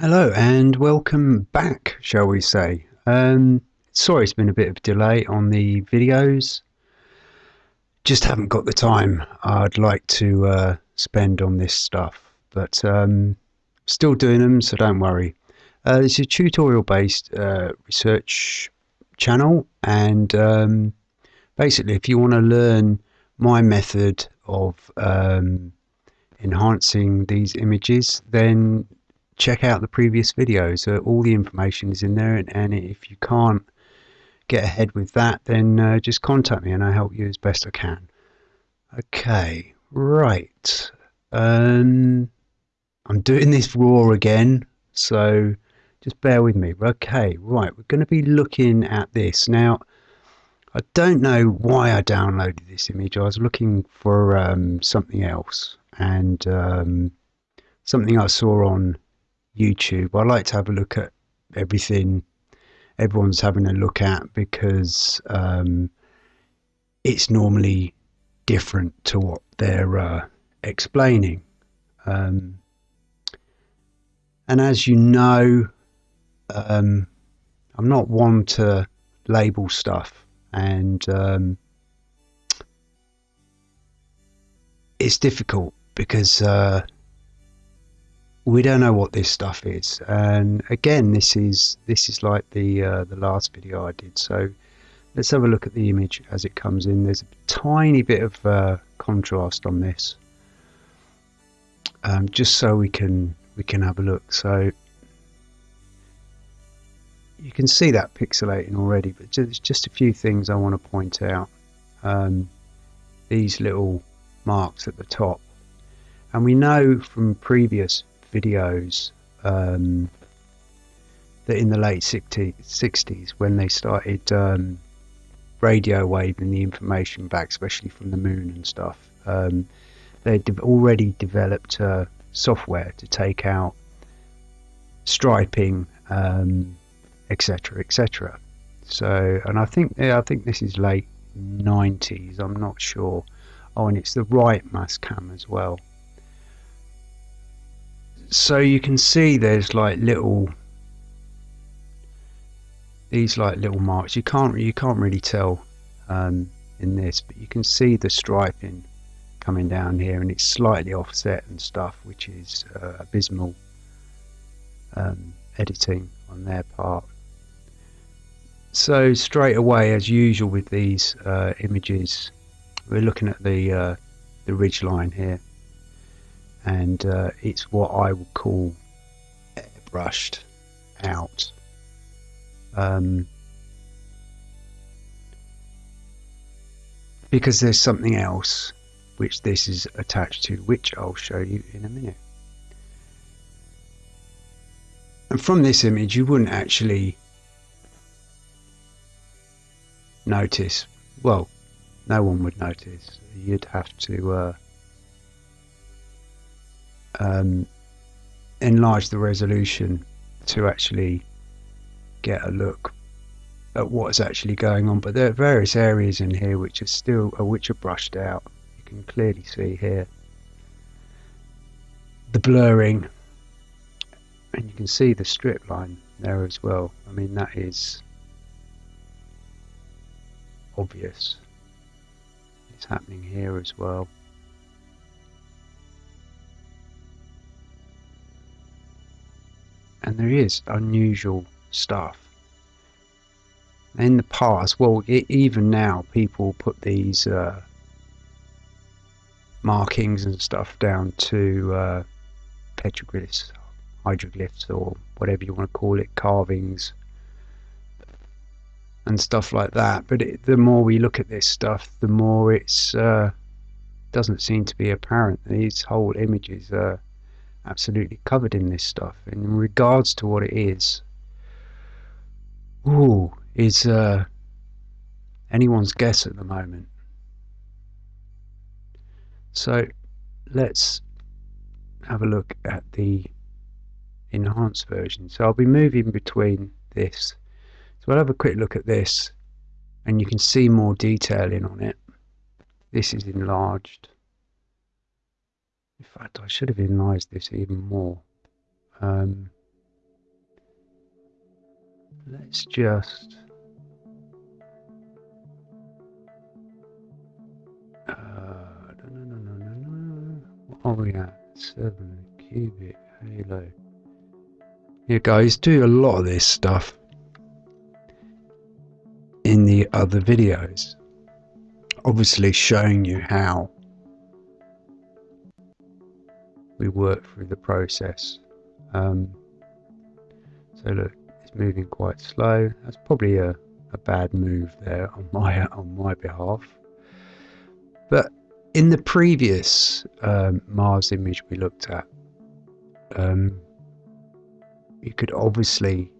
Hello and welcome back, shall we say. Um, sorry it's been a bit of a delay on the videos. Just haven't got the time I'd like to uh, spend on this stuff, but um, still doing them, so don't worry. Uh, it's a tutorial based uh, research channel, and um, basically, if you want to learn my method of um, enhancing these images, then check out the previous videos. Uh, all the information is in there, and, and, if you can't get ahead with that, then uh, just contact me and I'll help you as best I can. Okay, right. Um, I'm doing this raw again, so just bear with me. Okay, right, we're going to be looking at this. Now, I don't know why I downloaded this image. I was looking for um, something else and um, something I saw on YouTube. I like to have a look at everything everyone's having a look at because um, it's normally different to what they're uh, explaining. Um, and as you know, um, I'm not one to label stuff, and um, it's difficult because uh, we don't know what this stuff is. And again this is this is like the uh, the last video I did. So let's have a look at the image as it comes in. There's a tiny bit of uh, contrast on this um, just so we can we can have a look. So you can see that pixelating already but just, just a few things I want to point out. Um, these little marks at the top. And we know from previous videos um, that in the late 60, 60s when they started um, radio waving the information back, especially from the moon and stuff, um, they'd already developed uh, software to take out striping, etc., um, etc. So, and I think yeah, I think this is late 90s. I'm not sure. Oh, and it's the right Mastcam as well so you can see there's like little these like little marks. You can't you can't really tell um, in this but you can see the striping coming down here and it's slightly offset and stuff which is uh, abysmal um, editing on their part. So straight away as usual with these uh, images we're looking at the uh, the ridge line here and uh, it's what I would call airbrushed out. Um, because there's something else which this is attached to, which I'll show you in a minute. And from this image, you wouldn't actually notice. Well, no one would notice. You'd have to uh, um, enlarge the resolution to actually get a look at what's actually going on. But there are various areas in here which are still, uh, which are brushed out. You can clearly see here the blurring, and you can see the strip line there as well. I mean that is obvious. It's happening here as well. And there is unusual stuff. In the past, well, it, even now, people put these uh, markings and stuff down to uh, petroglyphs, hydroglyphs, or whatever you want to call it, carvings and stuff like that. But it, the more we look at this stuff, the more it's uh, doesn't seem to be apparent. These whole images are absolutely covered in this stuff. In regards to what it is, ooh, is uh, anyone's guess at the moment. So let's have a look at the enhanced version. So I'll be moving between this. So I'll have a quick look at this and you can see more detailing on it. This is enlarged. In fact, I should have enlarged this even more. Um, let's just uh, no, no, no, no, no. Seven cubic halo. Yeah, guys, do a lot of this stuff in the other videos. Obviously, showing you how we work through the process. Um, so look, it's moving quite slow. That's probably a, a bad move there on my on my behalf. But in the previous um, Mars image we looked at, um, you could obviously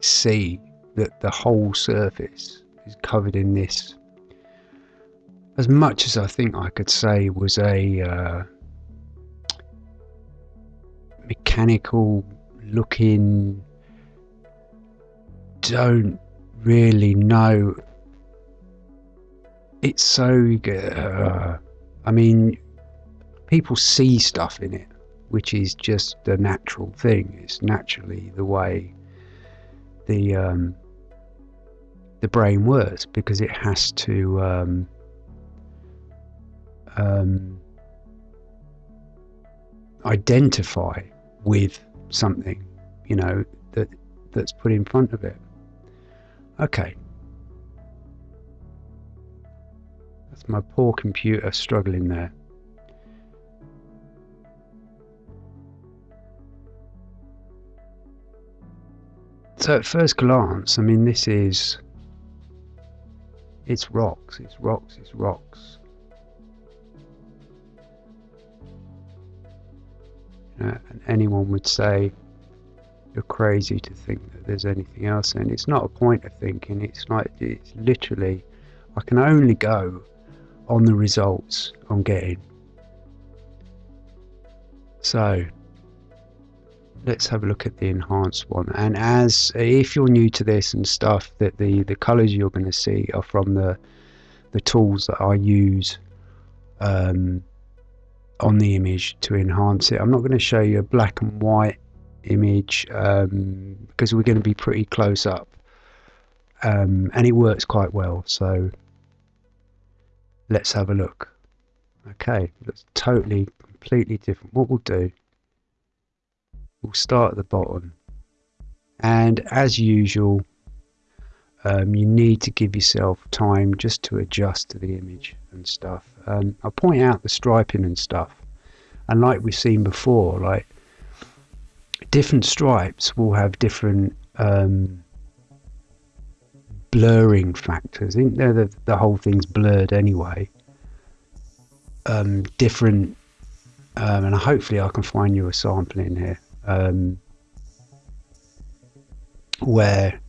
see that the whole surface is covered in this. As much as I think I could say was a uh, mechanical looking don't really know. It's so uh, I mean people see stuff in it which is just a natural thing. It's naturally the way the um, the brain works because it has to um, um, identify with something, you know, that that's put in front of it. Okay. That's my poor computer struggling there. So at first glance, I mean, this is, it's rocks, it's rocks, it's rocks. Uh, and anyone would say you're crazy to think that there's anything else. And it's not a point of thinking. It's like it's literally I can only go on the results I'm getting. So let's have a look at the enhanced one. And as if you're new to this and stuff that the the colors you're going to see are from the the tools that I use um, on the image to enhance it. I'm not going to show you a black and white image um, because we're going to be pretty close up. Um, and it works quite well so let's have a look. Okay that's totally completely different. What we'll do we'll start at the bottom. And as usual um, you need to give yourself time just to adjust to the image and stuff. Um, I'll point out the striping and stuff. And like we've seen before like different stripes will have different um, blurring factors. I think the, the whole thing's blurred anyway? Um, different um, and hopefully I can find you a sample in here um, where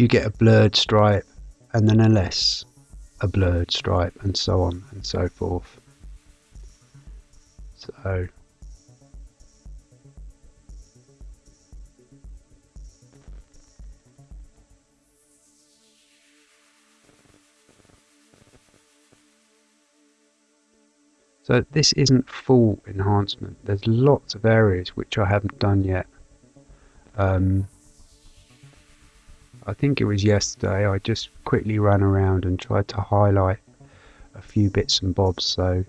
you get a blurred stripe and then a less a blurred stripe and so on and so forth. So So this isn't full enhancement. There's lots of areas which I haven't done yet. Um, I think it was yesterday, I just quickly ran around and tried to highlight a few bits and bobs so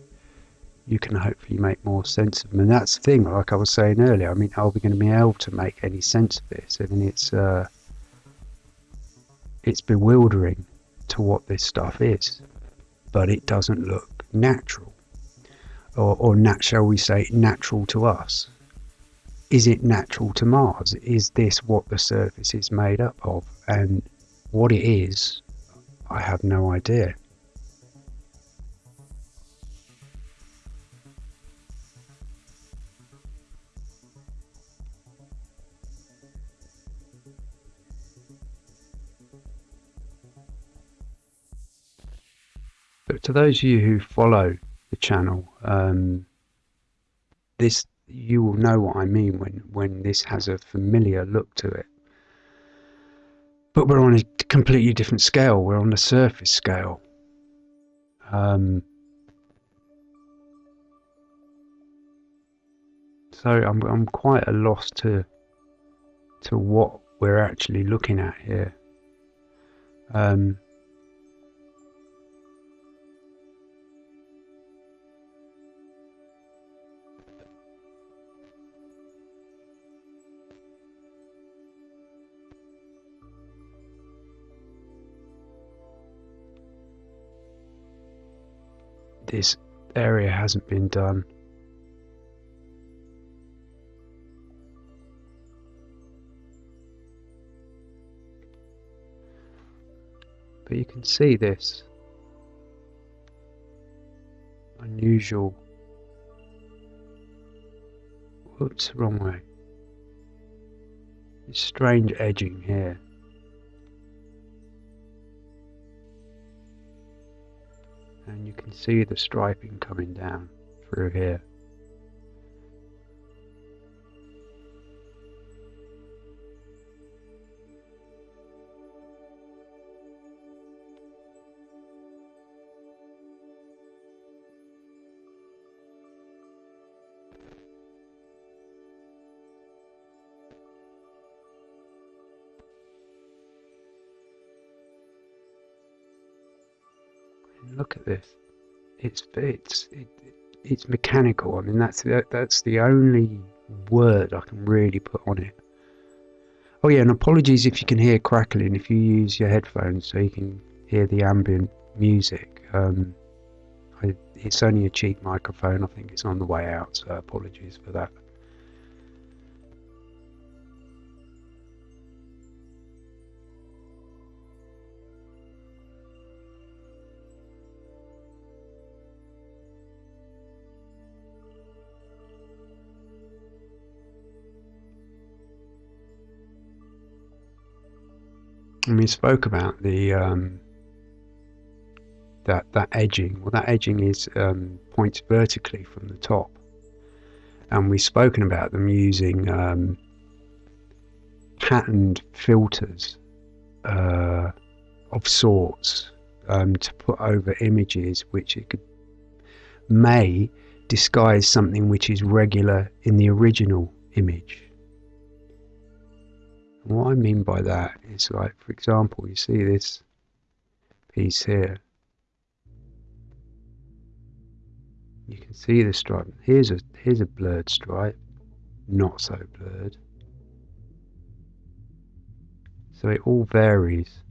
you can hopefully make more sense of them. And that's the thing, like I was saying earlier, I mean, are we going to be able to make any sense of this? I mean, it's, uh, it's bewildering to what this stuff is, but it doesn't look natural. Or, or nat, shall we say, natural to us is it natural to Mars? Is this what the surface is made up of? And what it is, I have no idea. But to those of you who follow the channel, um, this you will know what I mean when, when this has a familiar look to it. But we're on a completely different scale. We're on the surface scale. Um, so I'm I'm quite a loss to to what we're actually looking at here. Um, this area hasn't been done. But you can see this unusual, whoops, wrong way, this strange edging here. You can see the striping coming down through here. This. It's it's it, it's mechanical. I mean, that's that's the only word I can really put on it. Oh yeah, and apologies if you can hear crackling if you use your headphones so you can hear the ambient music. Um, I, it's only a cheap microphone. I think it's on the way out, so apologies for that. And we spoke about the um, that that edging. Well, that edging is um, points vertically from the top, and we've spoken about them using um, patterned filters uh, of sorts um, to put over images, which it could may disguise something which is regular in the original image. What I mean by that is like, for example, you see this piece here. You can see the stripe. Here's a here's a blurred stripe, not so blurred. So it all varies.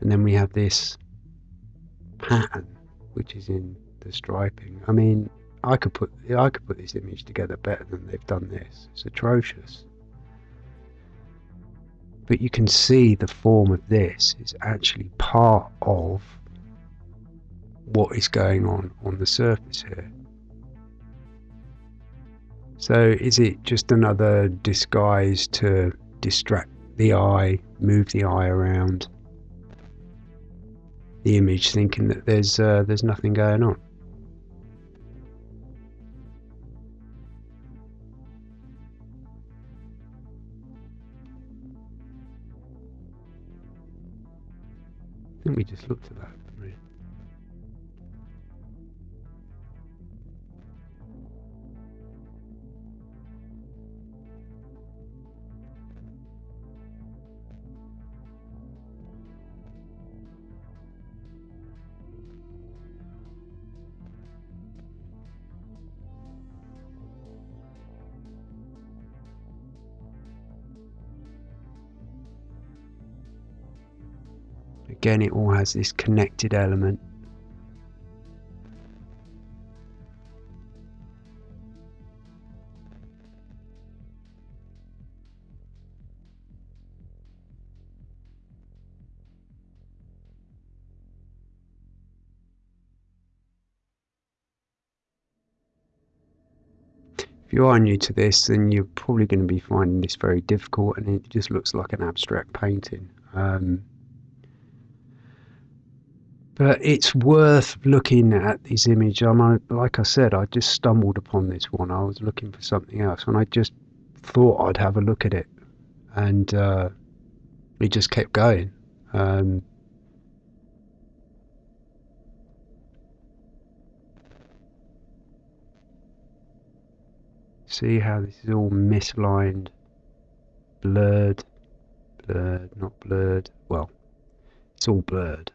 And then we have this pattern, which is in the striping. I mean, I could put I could put this image together better than they've done this. It's atrocious. But you can see the form of this is actually part of what is going on on the surface here. So is it just another disguise to distract the eye, move the eye around the image, thinking that there's uh, there's nothing going on? We just looked at that. Again, it all has this connected element. If you are new to this, then you're probably going to be finding this very difficult and it just looks like an abstract painting. Um, but it's worth looking at this image. I'm like I said, I just stumbled upon this one. I was looking for something else, and I just thought I'd have a look at it, and uh, it just kept going. Um, see how this is all misaligned, blurred, blurred, not blurred. Well, it's all blurred.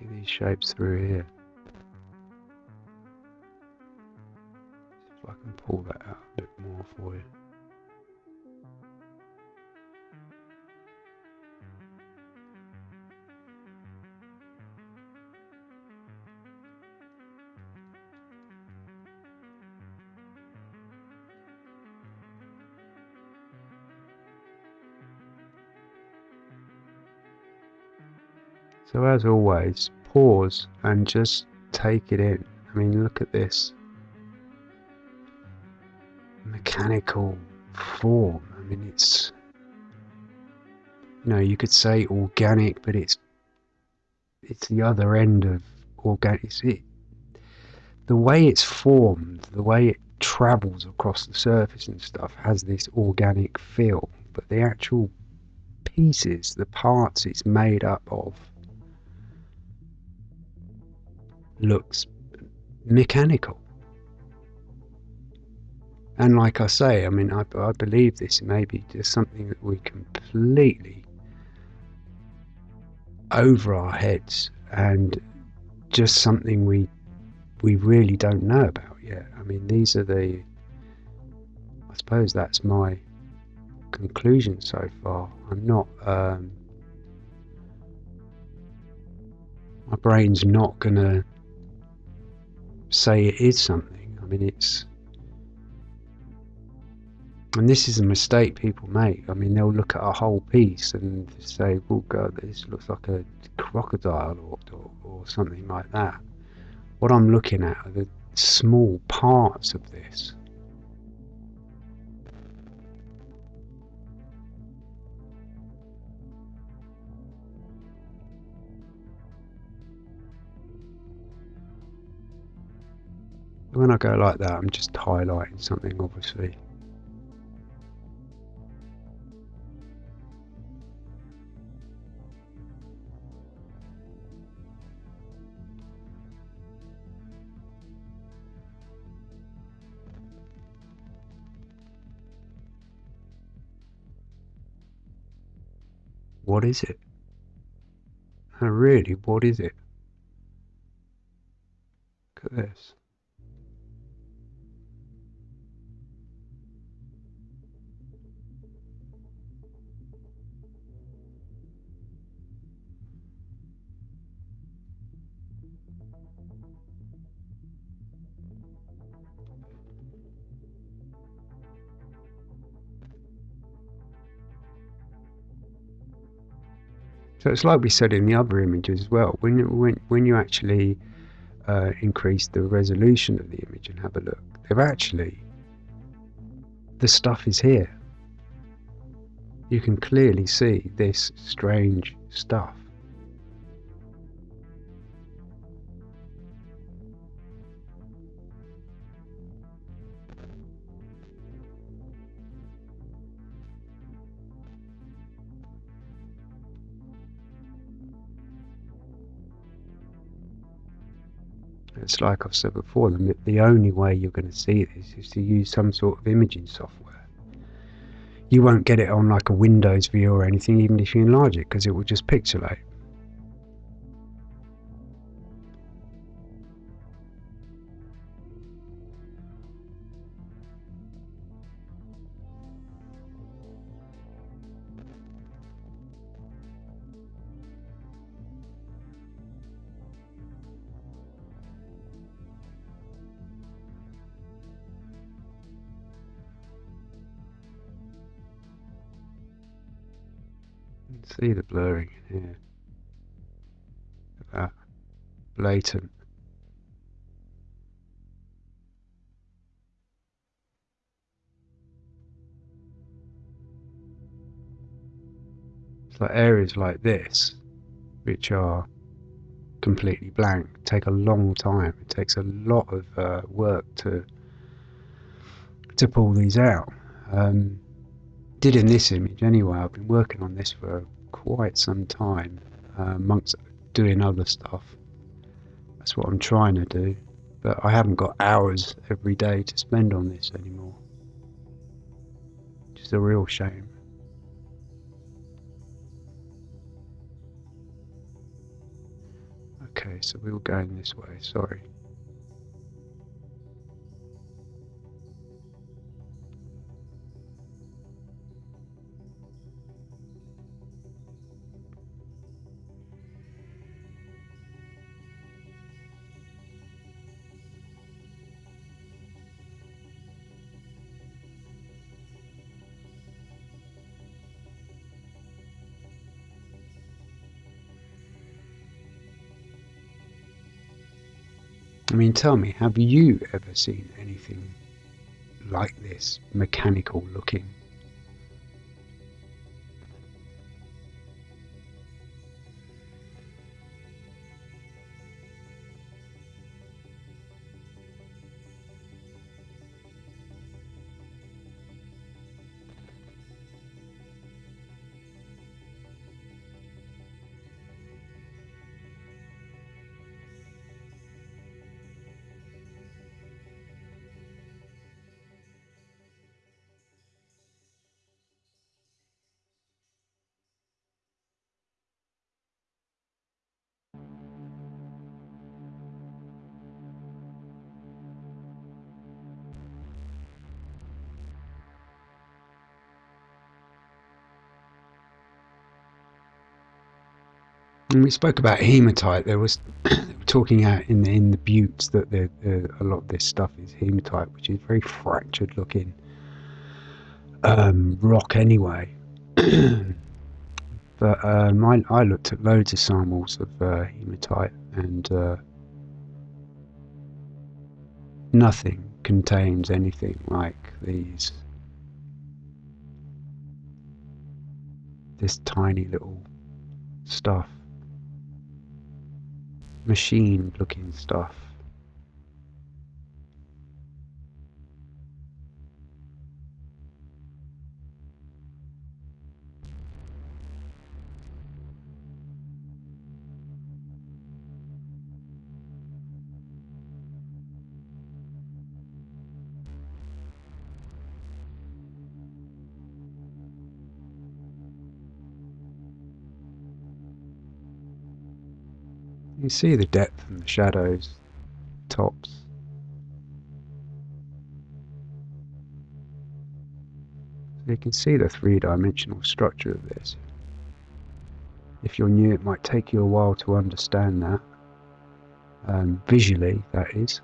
See these shapes through here. If I can pull that out a bit more for you. So as always, pause and just take it in. I mean, look at this mechanical form. I mean, it's you know, you could say organic, but it's it's the other end of organic. It's it, the way it's formed, the way it travels across the surface and stuff, has this organic feel. But the actual pieces, the parts it's made up of, looks mechanical. And like I say, I mean, I, I believe this may be just something that we completely over our heads and just something we we really don't know about yet. I mean, these are the I suppose that's my conclusion so far. I'm not um, my brain's not gonna say it is something. I mean, it's. And this is a mistake people make. I mean, they'll look at a whole piece and say, well, God, this looks like a crocodile or, or, or something like that." What I'm looking at are the small parts of this. When I go like that, I'm just highlighting something, obviously. What is it? Oh, really, what is it? Look at this. So it's like we said in the other images as well. When when when you actually uh, increase the resolution of the image and have a look, they've actually the stuff is here. You can clearly see this strange stuff. Like I've said before, the, the only way you're going to see this is to use some sort of imaging software. You won't get it on like a Windows view or anything, even if you enlarge it, because it will just pixelate. See the blurring in here. That. Blatant. It's like areas like this, which are completely blank, take a long time. It takes a lot of uh, work to to pull these out. Um, did in this image anyway. I've been working on this for quite some time uh, amongst doing other stuff. That's what I'm trying to do. but I haven't got hours every day to spend on this anymore. Is a real shame. Okay, so we were going this way, sorry. I mean, tell me, have you ever seen anything like this, mechanical looking? And we spoke about hematite. There was talking out in the, in the buttes that the, a lot of this stuff is hematite, which is very fractured looking um, rock anyway. but um, I, I, looked at loads of samples of uh, hematite and uh, nothing contains anything like these. This tiny little stuff machine looking stuff. You see the depth and the shadows, tops. So you can see the three-dimensional structure of this. If you're new, it might take you a while to understand that. Um, visually, that is.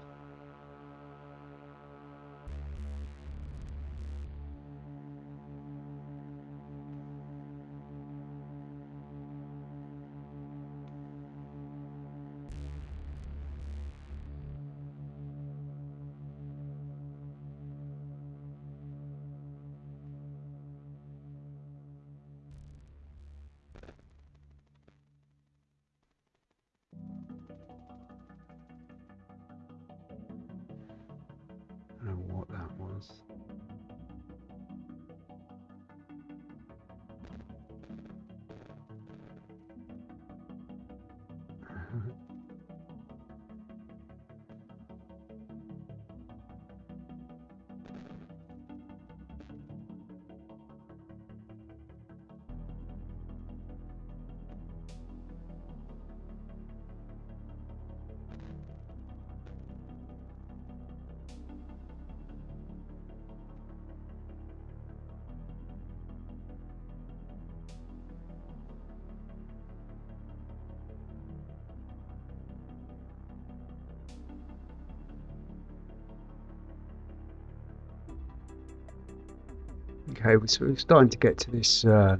Okay, we're sort of starting to get to this uh,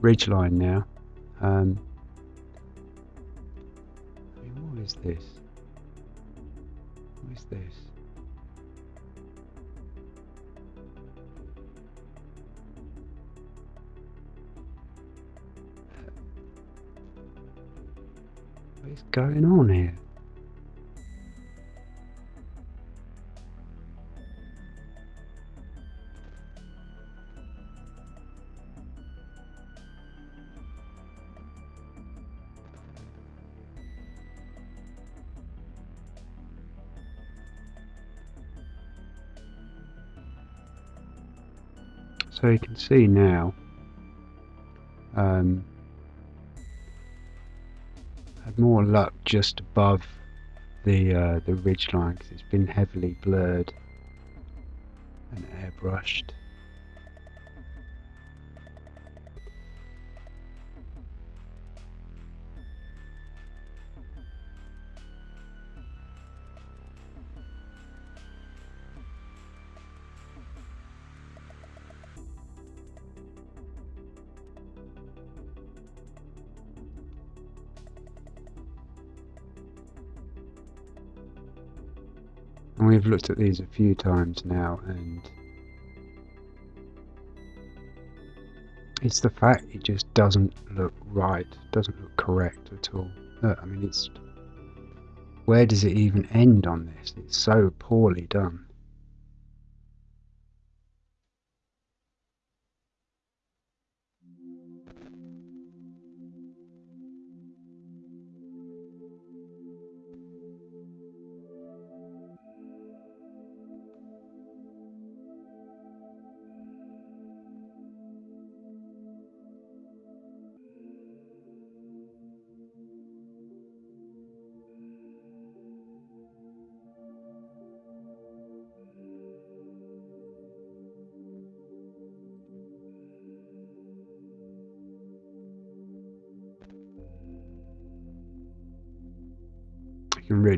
ridge line now. Um, what is this? What is this? What is going on here? So you can see now, um, had more luck just above the uh, the ridge line because it's been heavily blurred and airbrushed. We've looked at these a few times now and it's the fact it just doesn't look right, doesn't look correct at all. I mean it's where does it even end on this? It's so poorly done.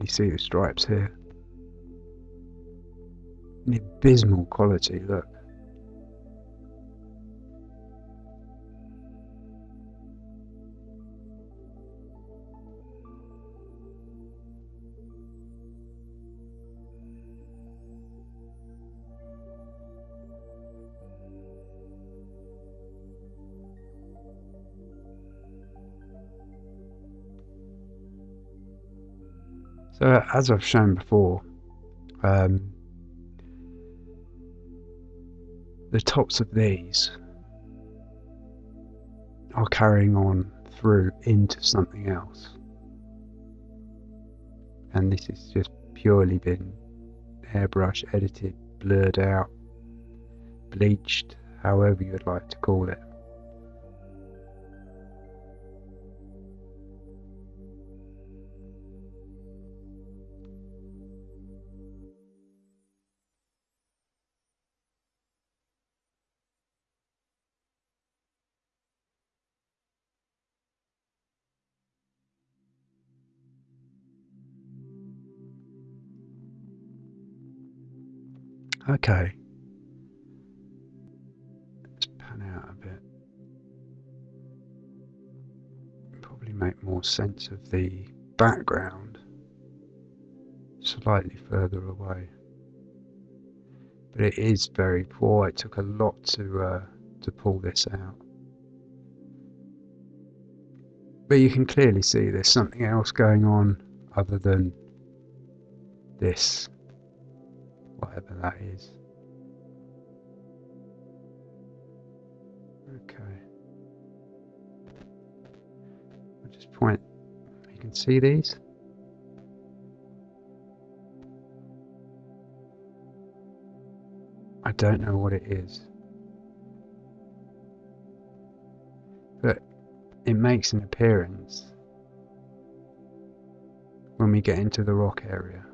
You see the stripes here. An abysmal quality, look. So as I've shown before, um, the tops of these are carrying on through into something else. And this has just purely been airbrush edited, blurred out, bleached, however you would like to call it. Okay. Let's pan out a bit. Probably make more sense of the background slightly further away. But it is very poor. It took a lot to uh, to pull this out. But you can clearly see there's something else going on other than this whatever that is. Okay. I'll just point, you can see these? I don't know what it is. But it makes an appearance when we get into the rock area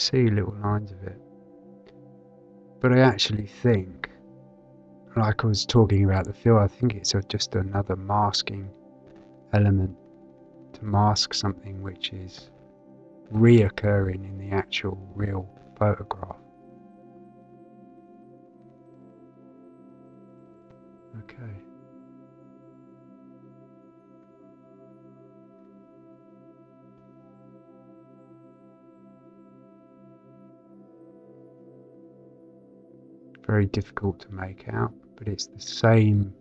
see little lines of it. But I actually think, like I was talking about the fill, I think it's just another masking element to mask something which is reoccurring in the actual real photograph. Okay. Very difficult to make out, but it's the same,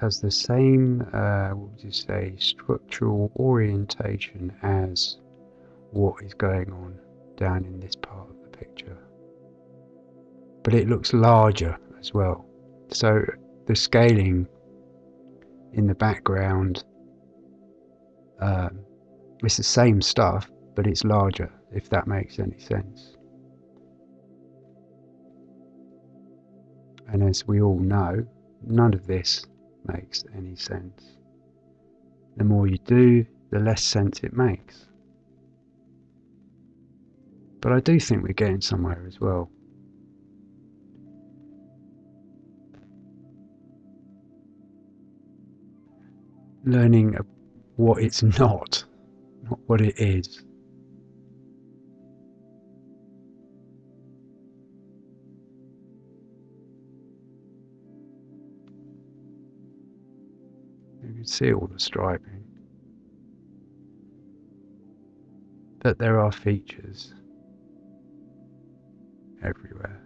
has the same, uh, what would you say, structural orientation as what is going on down in this part of the picture. But it looks larger as well. So the scaling in the background, um, it's the same stuff, but it's larger, if that makes any sense. And as we all know, none of this makes any sense. The more you do, the less sense it makes. But I do think we're getting somewhere as well. Learning what it's not, not what it is. See all the striping. But there are features everywhere.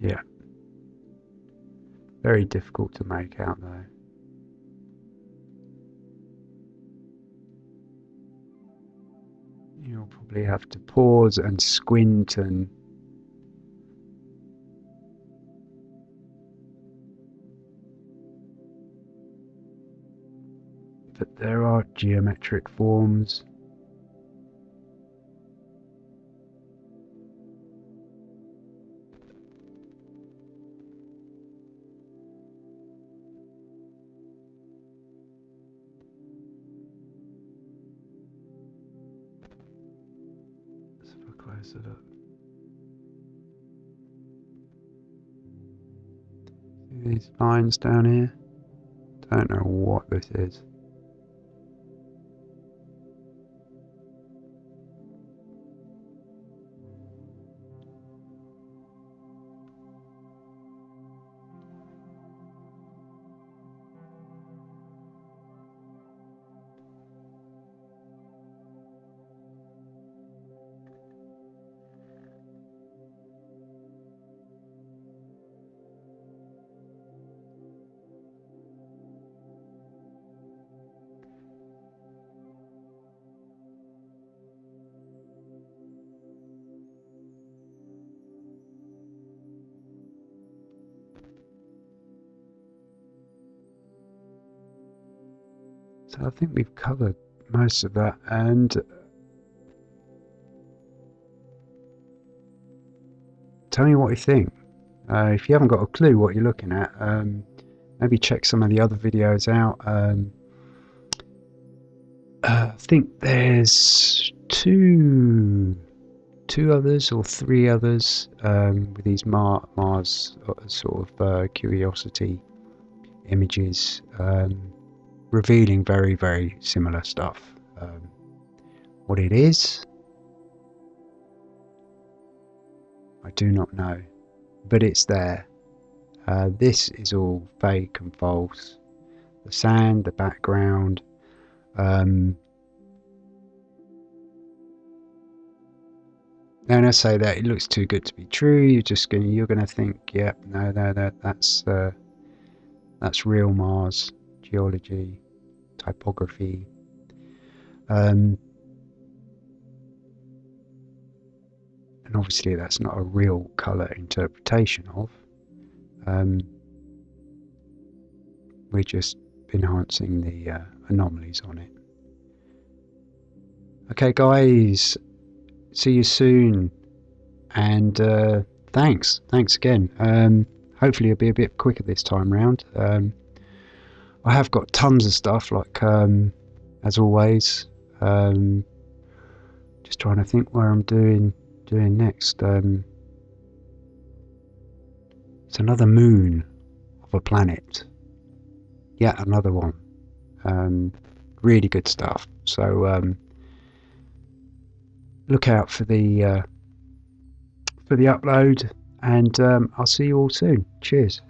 Yeah. Very difficult to make out though. You'll probably have to pause and squint and but there are geometric forms. See these lines down here? Don't know what this is. So I think we've covered most of that and tell me what you think. Uh, if you haven't got a clue what you're looking at, um, maybe check some of the other videos out. Um, uh, I think there's two two others or three others um, with these Mar Mars uh, sort of uh, curiosity images. Um, revealing very, very similar stuff. Um, what it is, I do not know, but it's there. Uh, this is all fake and false. The sand, the background, um, and I say that it looks too good to be true. You're just gonna you're gonna think, yep, no, no, that that's uh, that's real Mars geology, typography. Um, and obviously that's not a real colour interpretation of. Um, we're just enhancing the uh, anomalies on it. Okay guys, see you soon and uh, thanks, thanks again. Um, hopefully it'll be a bit quicker this time round. Um, I have got tons of stuff, like um, as always. Um, just trying to think where I'm doing doing next. Um, it's another moon of a planet. Yet another one. Um, really good stuff. So um, look out for the uh, for the upload, and um, I'll see you all soon. Cheers.